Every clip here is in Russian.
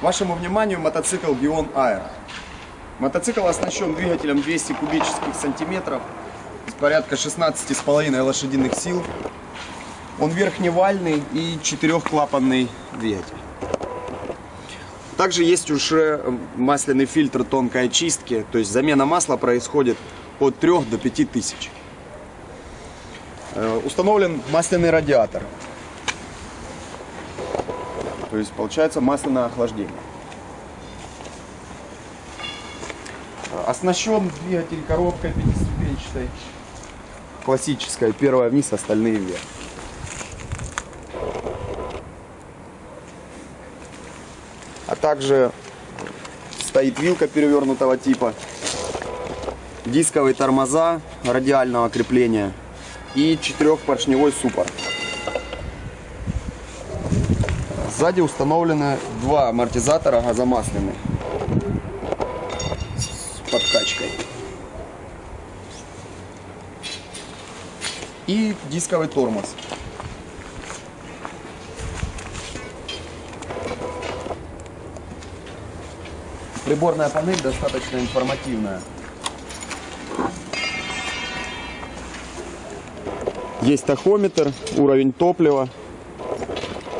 Вашему вниманию мотоцикл Бион Aero. Мотоцикл оснащен двигателем 200 кубических сантиметров, с порядка 16,5 лошадиных сил. Он верхневальный и четырехклапанный двигатель. Также есть уже масляный фильтр тонкой очистки, то есть замена масла происходит от 3 до 5 тысяч. Э, Установлен масляный радиатор. То есть получается масляное охлаждение. Оснащен двигатель коробкой пятиступенчатой. Классическая. Первая вниз, остальные вверх. А также стоит вилка перевернутого типа. Дисковые тормоза радиального крепления и четырехпоршневой суппорт. Сзади установлены два амортизатора газомасляные с подкачкой. И дисковый тормоз. Приборная панель достаточно информативная. Есть тахометр, уровень топлива,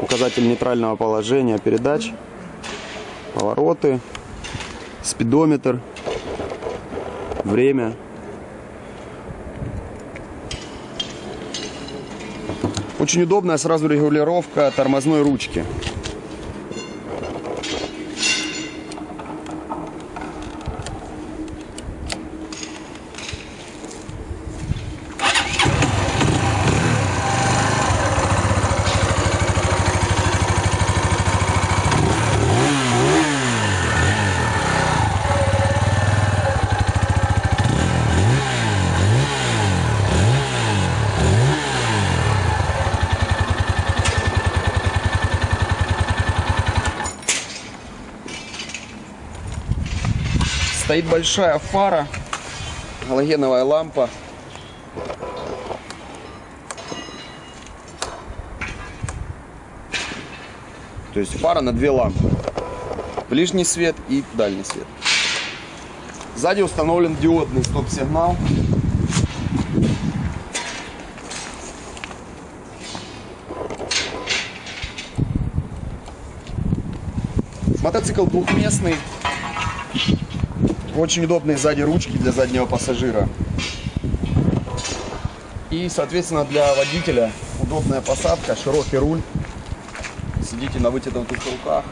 указатель нейтрального положения передач, повороты, спидометр, время. Очень удобная сразу регулировка тормозной ручки. Стоит большая фара, галогеновая лампа. То есть фара на две лампы. Ближний свет и дальний свет. Сзади установлен диодный стоп-сигнал. Мотоцикл двухместный. Очень удобные сзади ручки для заднего пассажира. И, соответственно, для водителя удобная посадка, широкий руль. Сидите на вытянутых руках.